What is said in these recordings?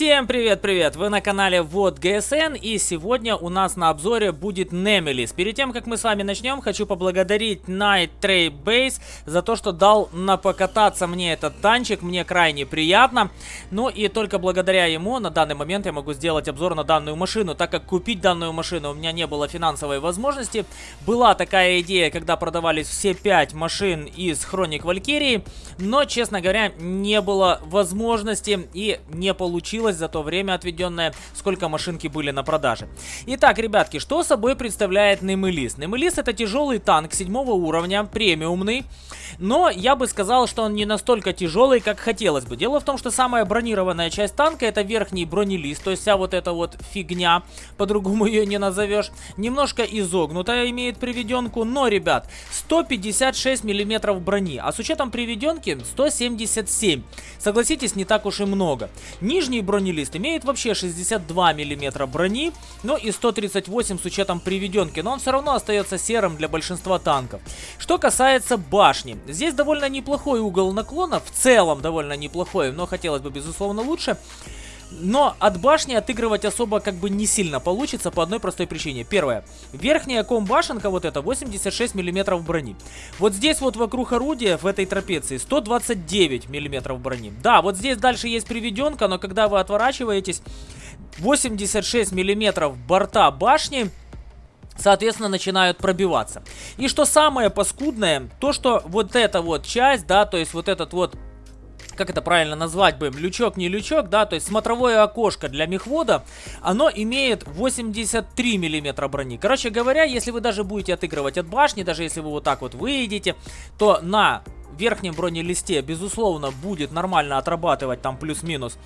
Всем привет-привет! Вы на канале Вот ГСН и сегодня у нас на обзоре будет Немелис. Перед тем, как мы с вами начнем, хочу поблагодарить Night Trade Base за то, что дал на покататься мне этот танчик, мне крайне приятно. Ну и только благодаря ему на данный момент я могу сделать обзор на данную машину, так как купить данную машину у меня не было финансовой возможности. Была такая идея, когда продавались все 5 машин из Хроник Валькирии, но, честно говоря, не было возможности и не получилось за то время отведенное, сколько машинки были на продаже. Итак, ребятки, что собой представляет Немелис? Немелис это тяжелый танк седьмого уровня, премиумный, но я бы сказал, что он не настолько тяжелый, как хотелось бы. Дело в том, что самая бронированная часть танка это верхний бронелист, то есть вся вот эта вот фигня, по-другому ее не назовешь, немножко изогнутая имеет приведенку, но, ребят, 156 миллиметров брони, а с учетом приведенки 177. Согласитесь, не так уж и много. Нижний бронелист имеет вообще 62 мм брони, но и 138 с учетом приведенки, но он все равно остается серым для большинства танков. Что касается башни, здесь довольно неплохой угол наклона, в целом довольно неплохой, но хотелось бы безусловно лучше. Но от башни отыгрывать особо как бы не сильно получится по одной простой причине. Первое. Верхняя комбашенка вот эта 86 миллиметров брони. Вот здесь вот вокруг орудия в этой трапеции 129 миллиметров брони. Да, вот здесь дальше есть приведенка, но когда вы отворачиваетесь, 86 миллиметров борта башни соответственно, начинают пробиваться. И что самое паскудное, то, что вот эта вот часть, да, то есть вот этот вот как это правильно назвать бы, лючок не лючок, да, то есть смотровое окошко для мехвода, оно имеет 83 миллиметра брони. Короче говоря, если вы даже будете отыгрывать от башни, даже если вы вот так вот выйдете, то на верхнем бронелисте, безусловно, будет нормально отрабатывать там плюс-минус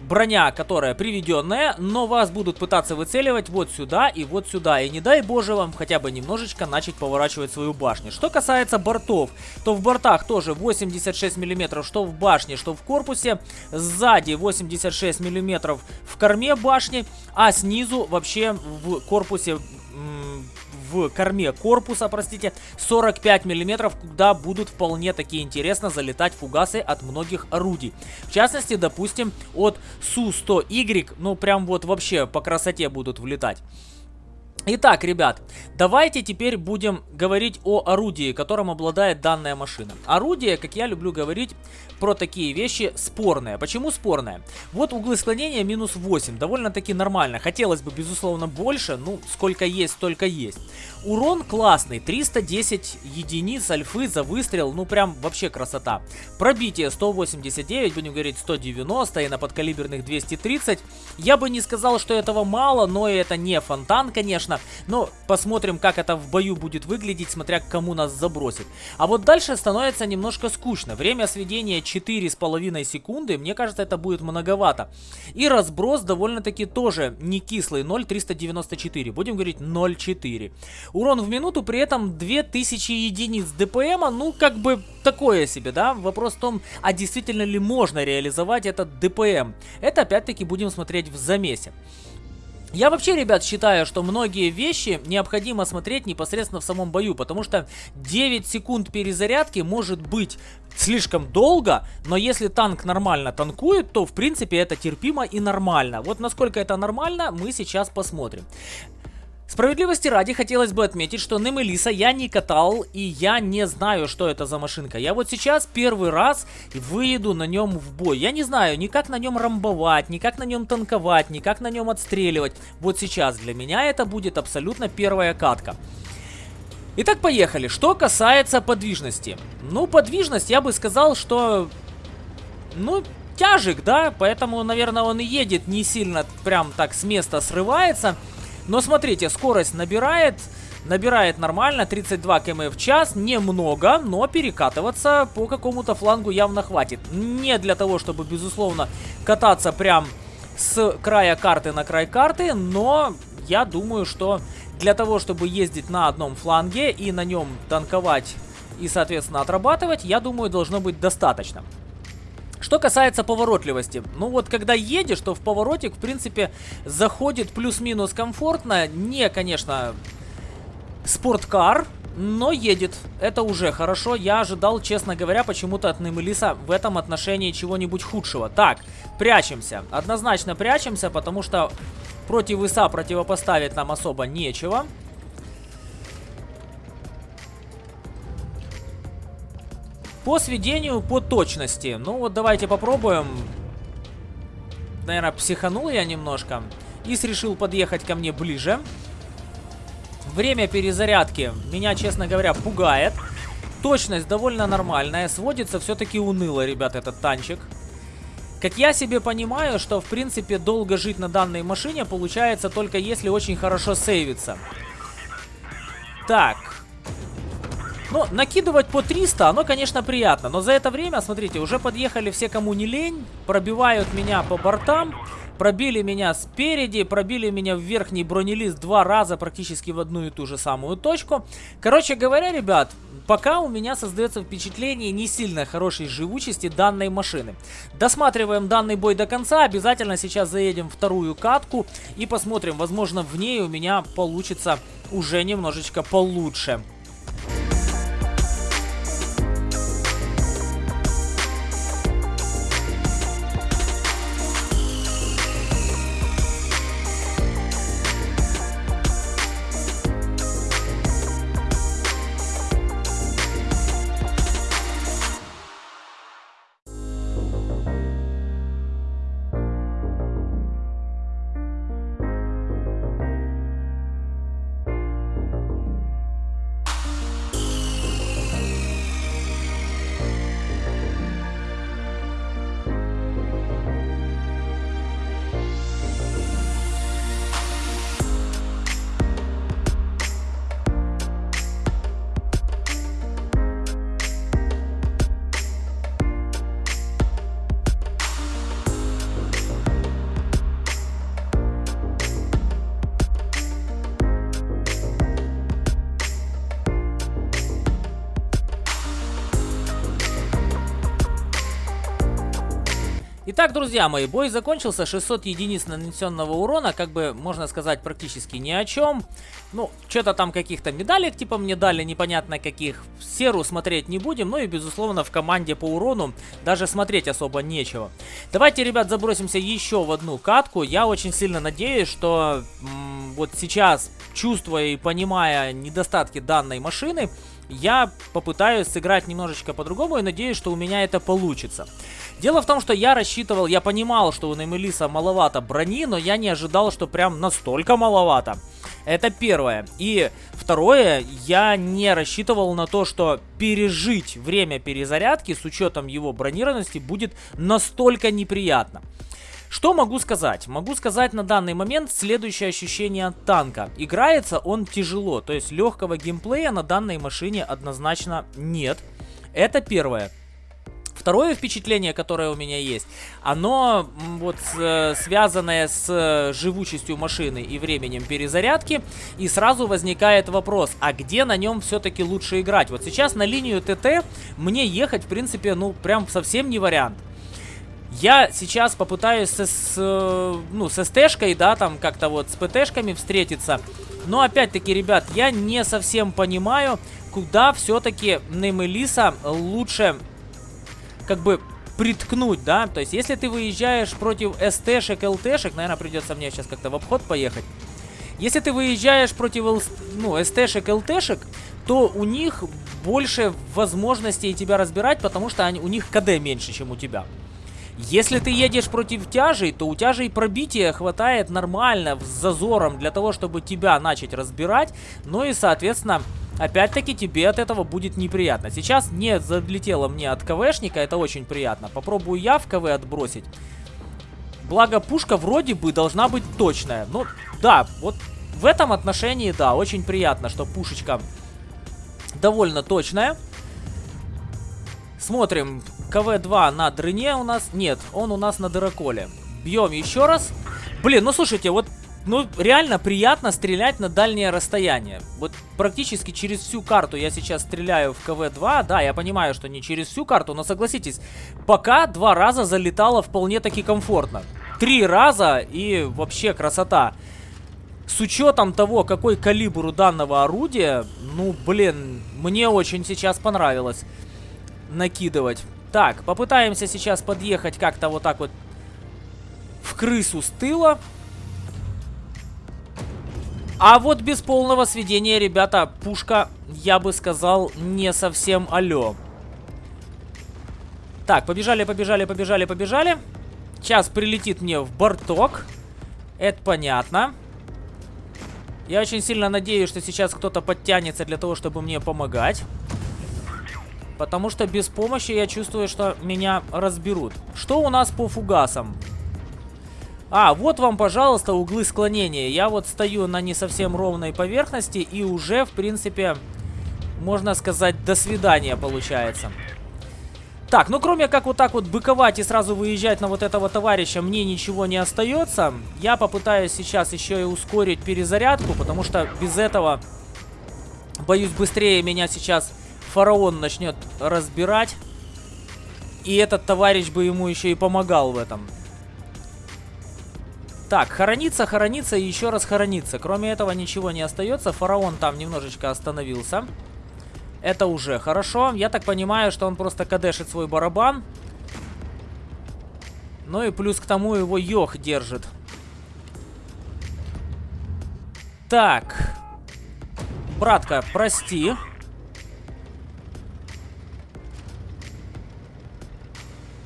броня, которая приведенная, но вас будут пытаться выцеливать вот сюда и вот сюда. И не дай боже вам хотя бы немножечко начать поворачивать свою башню. Что касается бортов, то в бортах тоже 86 мм, что в башне, что в корпусе. Сзади 86 мм в корме башни, а снизу вообще в корпусе в корме корпуса, простите, 45 миллиметров, куда будут вполне таки интересно залетать фугасы от многих орудий. В частности, допустим, от Су-100Y, ну прям вот вообще по красоте будут влетать. Итак, ребят, давайте теперь будем говорить о орудии, которым обладает данная машина. Орудие, как я люблю говорить про такие вещи, спорное. Почему спорное? Вот углы склонения минус 8, довольно-таки нормально. Хотелось бы, безусловно, больше, ну, сколько есть, столько есть. Урон классный, 310 единиц альфы за выстрел, ну, прям вообще красота. Пробитие 189, будем говорить 190 и на подкалиберных 230. Я бы не сказал, что этого мало, но это не фонтан, конечно конечно. Но посмотрим, как это в бою будет выглядеть, смотря кому нас забросит. А вот дальше становится немножко скучно. Время сведения 4,5 секунды. Мне кажется, это будет многовато. И разброс довольно-таки тоже не кислый. 0,394. Будем говорить 0,4. Урон в минуту при этом 2000 единиц ДПМа. Ну, как бы такое себе, да? Вопрос в том, а действительно ли можно реализовать этот ДПМ. Это опять-таки будем смотреть в замесе. Я вообще, ребят, считаю, что многие вещи необходимо смотреть непосредственно в самом бою, потому что 9 секунд перезарядки может быть слишком долго, но если танк нормально танкует, то в принципе это терпимо и нормально. Вот насколько это нормально, мы сейчас посмотрим. Справедливости ради хотелось бы отметить, что Немелиса я не катал и я не знаю, что это за машинка. Я вот сейчас первый раз выеду на нем в бой. Я не знаю ни как на нем рамбовать, ни как на нем танковать, ни как на нем отстреливать. Вот сейчас для меня это будет абсолютно первая катка. Итак, поехали. Что касается подвижности. Ну, подвижность, я бы сказал, что... Ну, тяжик, да? Поэтому, наверное, он и едет не сильно прям так с места срывается. Но смотрите, скорость набирает, набирает нормально, 32 км в час, немного, но перекатываться по какому-то флангу явно хватит. Не для того, чтобы, безусловно, кататься прям с края карты на край карты, но я думаю, что для того, чтобы ездить на одном фланге и на нем танковать и, соответственно, отрабатывать, я думаю, должно быть достаточно. Что касается поворотливости, ну вот когда едешь, то в поворотик, в принципе, заходит плюс-минус комфортно. Не, конечно, спорткар, но едет. Это уже хорошо. Я ожидал, честно говоря, почему-то от Немелиса в этом отношении чего-нибудь худшего. Так, прячемся. Однозначно прячемся, потому что против ИСа противопоставить нам особо нечего. По сведению, по точности. Ну вот давайте попробуем. Наверное, психанул я немножко. Ис решил подъехать ко мне ближе. Время перезарядки меня, честно говоря, пугает. Точность довольно нормальная. Сводится все-таки уныло, ребят, этот танчик. Как я себе понимаю, что в принципе долго жить на данной машине получается только если очень хорошо сейвится. Так, ну, накидывать по 300, оно, конечно, приятно. Но за это время, смотрите, уже подъехали все, кому не лень. Пробивают меня по бортам. Пробили меня спереди, пробили меня в верхний бронелист два раза практически в одну и ту же самую точку. Короче говоря, ребят, пока у меня создается впечатление не сильно хорошей живучести данной машины. Досматриваем данный бой до конца, обязательно сейчас заедем вторую катку и посмотрим, возможно в ней у меня получится уже немножечко получше. Итак, друзья мои, бой закончился. 600 единиц нанесенного урона, как бы, можно сказать, практически ни о чем. Ну, что-то там каких-то медалек, типа, мне дали, непонятно каких. Серу смотреть не будем, ну и, безусловно, в команде по урону даже смотреть особо нечего. Давайте, ребят, забросимся еще в одну катку. Я очень сильно надеюсь, что вот сейчас, чувствуя и понимая недостатки данной машины, я попытаюсь сыграть немножечко по-другому и надеюсь, что у меня это получится. Дело в том, что я рассчитывал, я понимал, что у Неймелиса маловато брони, но я не ожидал, что прям настолько маловато. Это первое. И второе, я не рассчитывал на то, что пережить время перезарядки с учетом его бронированности будет настолько неприятно. Что могу сказать? Могу сказать на данный момент следующее ощущение от танка. Играется он тяжело, то есть легкого геймплея на данной машине однозначно нет. Это первое. Второе впечатление, которое у меня есть, оно вот э, связанное с э, живучестью машины и временем перезарядки. И сразу возникает вопрос, а где на нем все-таки лучше играть? Вот сейчас на линию ТТ мне ехать, в принципе, ну прям совсем не вариант. Я сейчас попытаюсь с, с, э, ну, с СТшкой, да, там как-то вот с ПТшками встретиться. Но опять-таки, ребят, я не совсем понимаю, куда все-таки Немелиса лучше как бы приткнуть, да, то есть если ты выезжаешь против СТшек, ЛТшек, наверное, придется мне сейчас как-то в обход поехать. Если ты выезжаешь против ну, СТшек, ЛТшек, то у них больше возможностей тебя разбирать, потому что они, у них КД меньше, чем у тебя. Если ты едешь против тяжей, то у тяжей пробития хватает нормально, с зазором для того, чтобы тебя начать разбирать. Ну и, соответственно, Опять-таки тебе от этого будет неприятно. Сейчас не залетело мне от КВшника, это очень приятно. Попробую я в КВ отбросить. Благо пушка вроде бы должна быть точная. Ну, да, вот в этом отношении, да, очень приятно, что пушечка довольно точная. Смотрим, КВ-2 на дрыне у нас. Нет, он у нас на дыроколе. Бьем еще раз. Блин, ну слушайте, вот ну, реально приятно стрелять на дальнее расстояние. Вот практически через всю карту я сейчас стреляю в КВ-2. Да, я понимаю, что не через всю карту, но согласитесь, пока два раза залетало вполне таки комфортно. Три раза и вообще красота. с учетом того, какой калибр у данного орудия, ну, блин, мне очень сейчас понравилось накидывать. Так, попытаемся сейчас подъехать как-то вот так вот в крысу с тыла. А вот без полного сведения, ребята, пушка, я бы сказал, не совсем алё. Так, побежали, побежали, побежали, побежали. Сейчас прилетит мне в борток. Это понятно. Я очень сильно надеюсь, что сейчас кто-то подтянется для того, чтобы мне помогать. Потому что без помощи я чувствую, что меня разберут. Что у нас по фугасам? А, вот вам, пожалуйста, углы склонения. Я вот стою на не совсем ровной поверхности и уже, в принципе, можно сказать, до свидания получается. Так, ну кроме как вот так вот быковать и сразу выезжать на вот этого товарища, мне ничего не остается. Я попытаюсь сейчас еще и ускорить перезарядку, потому что без этого, боюсь, быстрее меня сейчас фараон начнет разбирать. И этот товарищ бы ему еще и помогал в этом. Так, хорониться, хорониться и еще раз хорониться. Кроме этого ничего не остается. Фараон там немножечко остановился. Это уже хорошо. Я так понимаю, что он просто кадешит свой барабан. Ну и плюс к тому его Йох держит. Так. Братка, прости.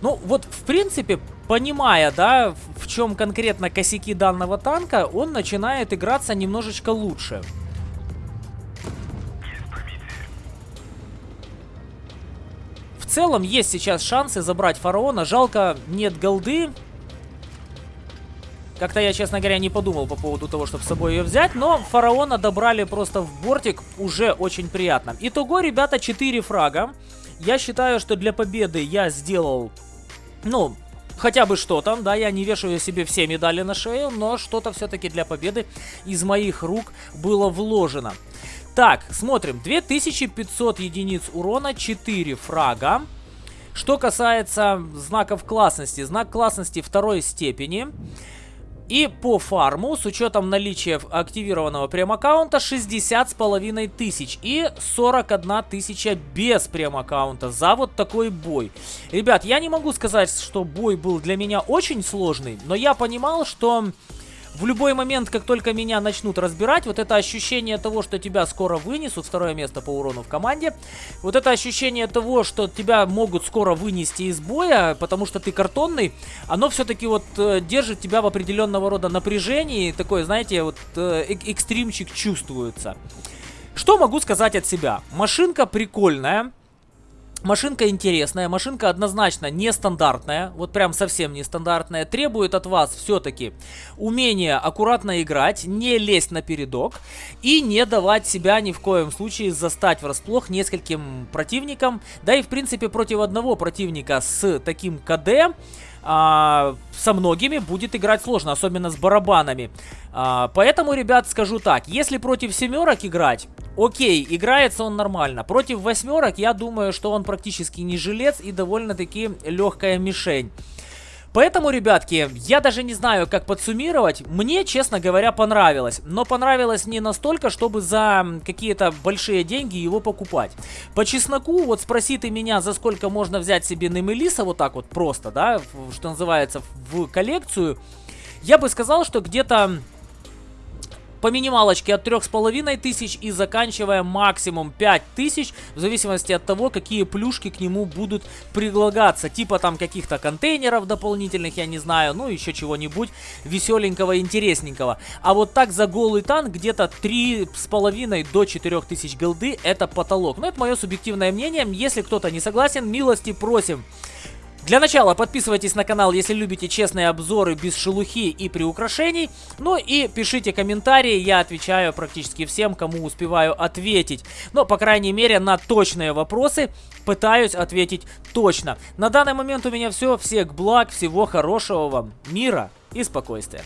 Ну, вот, в принципе, понимая, да, чем конкретно косяки данного танка, он начинает играться немножечко лучше. В целом есть сейчас шансы забрать фараона. Жалко, нет голды. Как-то я, честно говоря, не подумал по поводу того, чтобы с собой ее взять. Но фараона добрали просто в бортик. Уже очень приятно. Итого, ребята, 4 фрага. Я считаю, что для победы я сделал, ну, хотя бы что-то. Да, я не вешаю себе все медали на шею, но что-то все-таки для победы из моих рук было вложено. Так, смотрим. 2500 единиц урона, 4 фрага. Что касается знаков классности. Знак классности второй степени. И по фарму, с учетом наличия активированного прем-аккаунта, 60 с половиной тысяч. И 41 тысяча без прем-аккаунта за вот такой бой. Ребят, я не могу сказать, что бой был для меня очень сложный, но я понимал, что в любой момент, как только меня начнут разбирать, вот это ощущение того, что тебя скоро вынесут, второе место по урону в команде, вот это ощущение того, что тебя могут скоро вынести из боя, потому что ты картонный, оно все-таки вот э, держит тебя в определенного рода напряжении, такой, знаете, вот э, экстримчик чувствуется. Что могу сказать от себя? Машинка прикольная, Машинка интересная, машинка однозначно нестандартная, вот прям совсем нестандартная, требует от вас все-таки умения аккуратно играть, не лезть на передок и не давать себя ни в коем случае застать врасплох нескольким противникам, да и в принципе против одного противника с таким КД а, со многими будет играть сложно, особенно с барабанами. А, поэтому, ребят, скажу так, если против семерок играть, окей, играется он нормально. Против восьмерок, я думаю, что он практически не жилец и довольно-таки легкая мишень. Поэтому, ребятки, я даже не знаю, как подсуммировать. Мне, честно говоря, понравилось. Но понравилось не настолько, чтобы за какие-то большие деньги его покупать. По чесноку, вот спроси ты меня, за сколько можно взять себе Немелиса, вот так вот просто, да, что называется, в коллекцию. Я бы сказал, что где-то по минималочке от 3,5 тысяч и заканчивая максимум 5 тысяч, в зависимости от того, какие плюшки к нему будут предлагаться. Типа там каких-то контейнеров дополнительных, я не знаю, ну еще чего-нибудь веселенького, интересненького. А вот так за голый танк где-то 3,5 до 4 тысяч голды это потолок. Но это мое субъективное мнение. Если кто-то не согласен, милости просим. Для начала подписывайтесь на канал, если любите честные обзоры без шелухи и приукрашений. Ну и пишите комментарии, я отвечаю практически всем, кому успеваю ответить. Но, по крайней мере, на точные вопросы пытаюсь ответить точно. На данный момент у меня все. Всех благ, всего хорошего вам, мира и спокойствия.